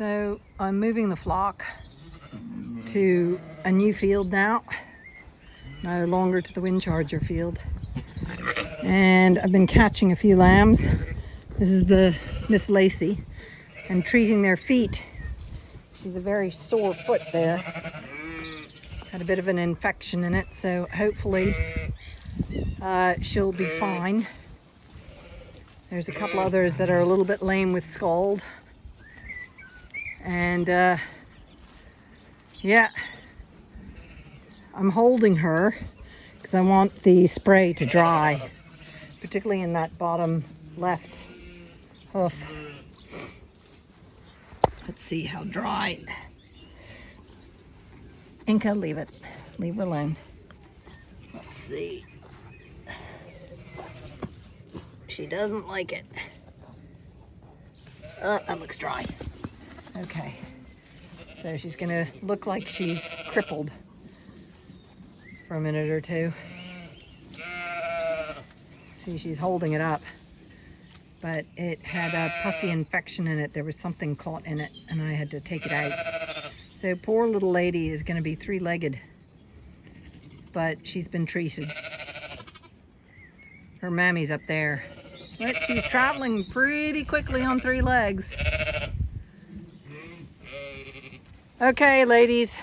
So I'm moving the flock to a new field now, no longer to the wind charger field. And I've been catching a few lambs. This is the Miss Lacey and treating their feet. She's a very sore foot there. Had a bit of an infection in it, so hopefully uh, she'll be fine. There's a couple others that are a little bit lame with scald. And uh, yeah, I'm holding her because I want the spray to dry, particularly in that bottom left hoof. Let's see how dry. Inca, leave it. Leave it alone. Let's see. She doesn't like it. Oh, that looks dry. Okay. So she's gonna look like she's crippled for a minute or two. See, she's holding it up. But it had a pussy infection in it. There was something caught in it and I had to take it out. So poor little lady is gonna be three-legged. But she's been treated. Her mammy's up there. But she's traveling pretty quickly on three legs. Okay, ladies.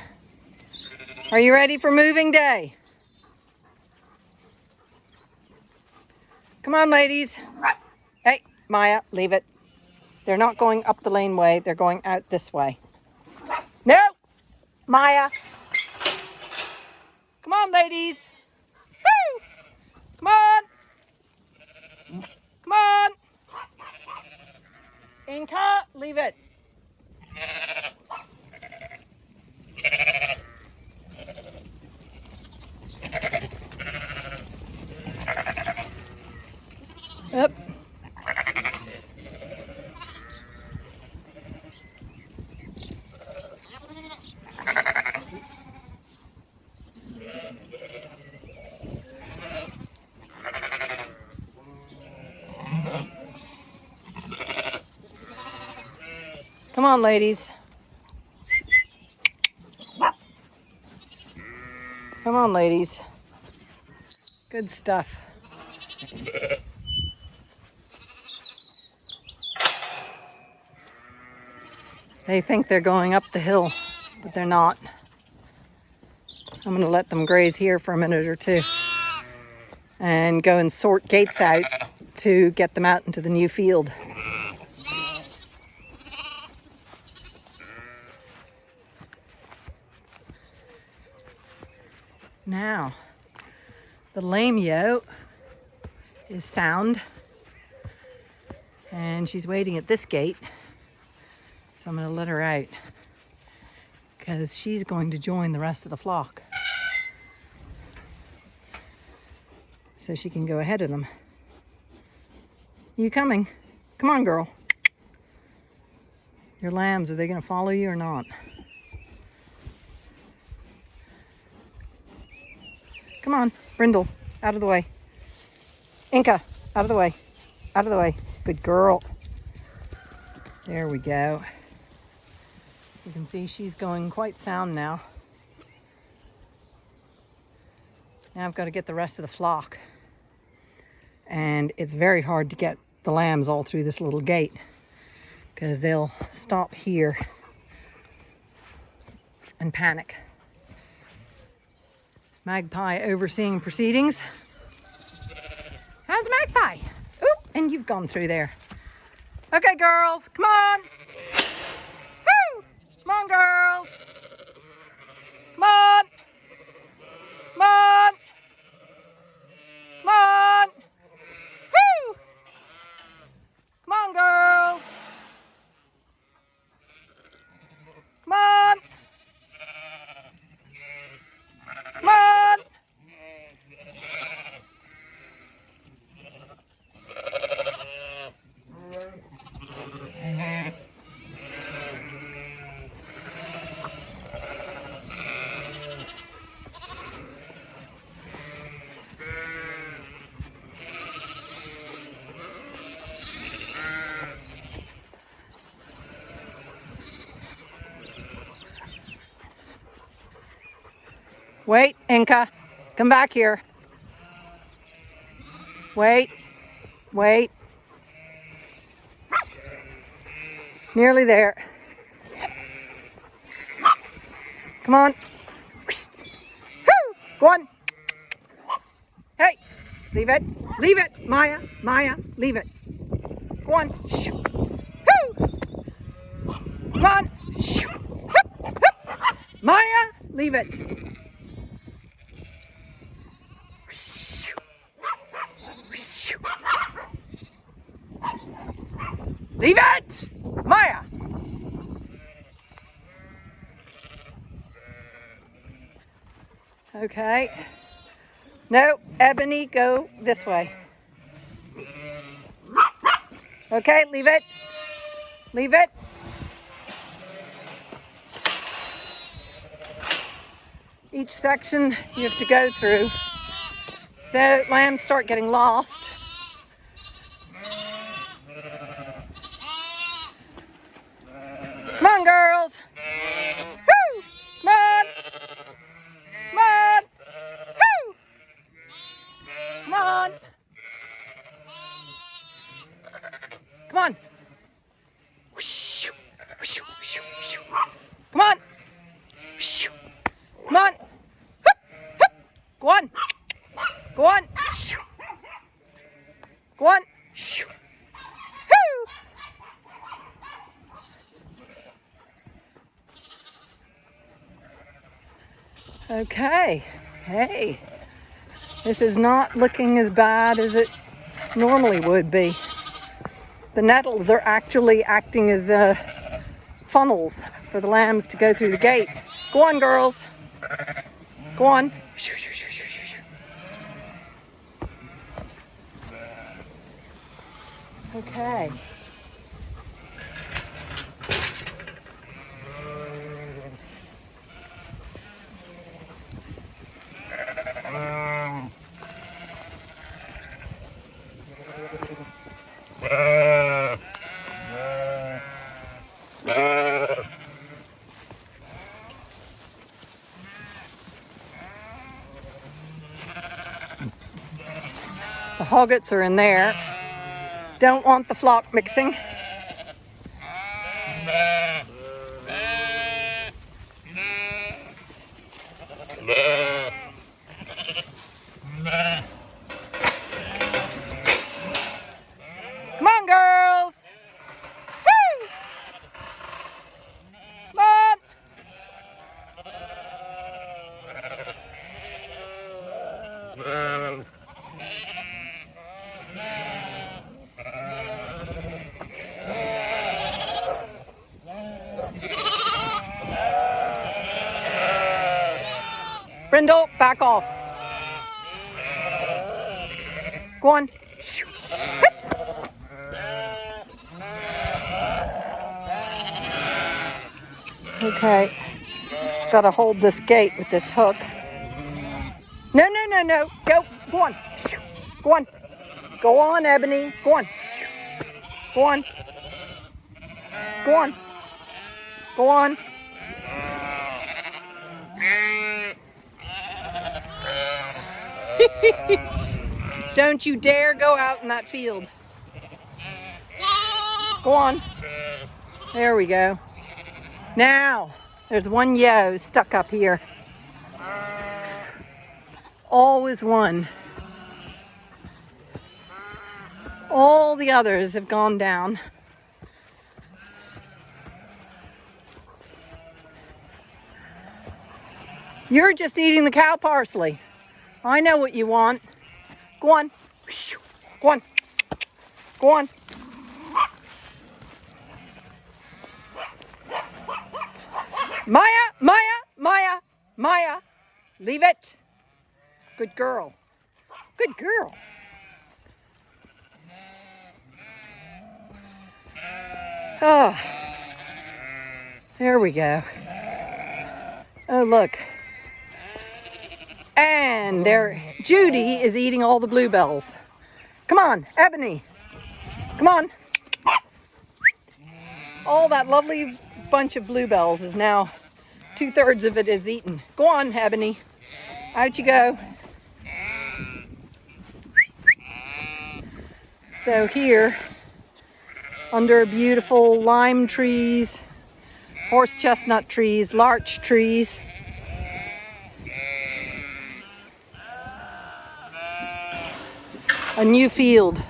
Are you ready for moving day? Come on, ladies. Hey, Maya, leave it. They're not going up the laneway. They're going out this way. No! Maya. Come on, ladies. Woo! Come on. Come on. Inca, leave it. Come on, ladies. Come on, ladies. Good stuff. They think they're going up the hill, but they're not. I'm going to let them graze here for a minute or two and go and sort gates out to get them out into the new field. Now, the lame yo is sound and she's waiting at this gate. So I'm going to let her out because she's going to join the rest of the flock. So she can go ahead of them. You coming? Come on, girl. Your lambs, are they going to follow you or not? Come on, Brindle, out of the way. Inca, out of the way. Out of the way. Good girl. There we go. You can see she's going quite sound now. Now I've got to get the rest of the flock. And it's very hard to get the lambs all through this little gate because they'll stop here and panic. Magpie overseeing proceedings. How's Magpie? Oop, and you've gone through there. Okay, girls, come on. Woo! Come on, girls. Come on. Come on. Come on. Wait, Inca. Come back here. Wait. Wait. Nearly there. Come on. Go on. Hey, leave it. Leave it, Maya. Maya, leave it. Go on. Come on. Maya, leave it. Leave it! Maya! Okay. No, Ebony, go this way. Okay, leave it. Leave it. Each section you have to go through. So lambs start getting lost. Come on, girls. Woo! Come on. Come on. Woo! Come on. Come on. Come on. Come on. Go on. Go on. Go on. Okay. Hey. This is not looking as bad as it normally would be. The nettles are actually acting as uh, funnels for the lambs to go through the gate. Go on, girls. Go on. Okay. Hoggets are in there. Don't want the flock mixing. Come on, girls. Woo! Come on. Brindle, back off. Go on. Okay. Gotta hold this gate with this hook. No, no, no, no. Go. Go on. Go on. Go on, Ebony. Go on. Go on. Go on. Go on. Don't you dare go out in that field. Go on. There we go. Now, there's one yo stuck up here. Always one. All the others have gone down. You're just eating the cow parsley. I know what you want. Go on. Go on. Go on. Maya, Maya, Maya, Maya. Leave it. Good girl. Good girl. Oh, there we go. Oh, look. And there, Judy is eating all the bluebells. Come on, Ebony. Come on. All that lovely bunch of bluebells is now, two thirds of it is eaten. Go on, Ebony. Out you go. So here, under beautiful lime trees, horse chestnut trees, larch trees, a new field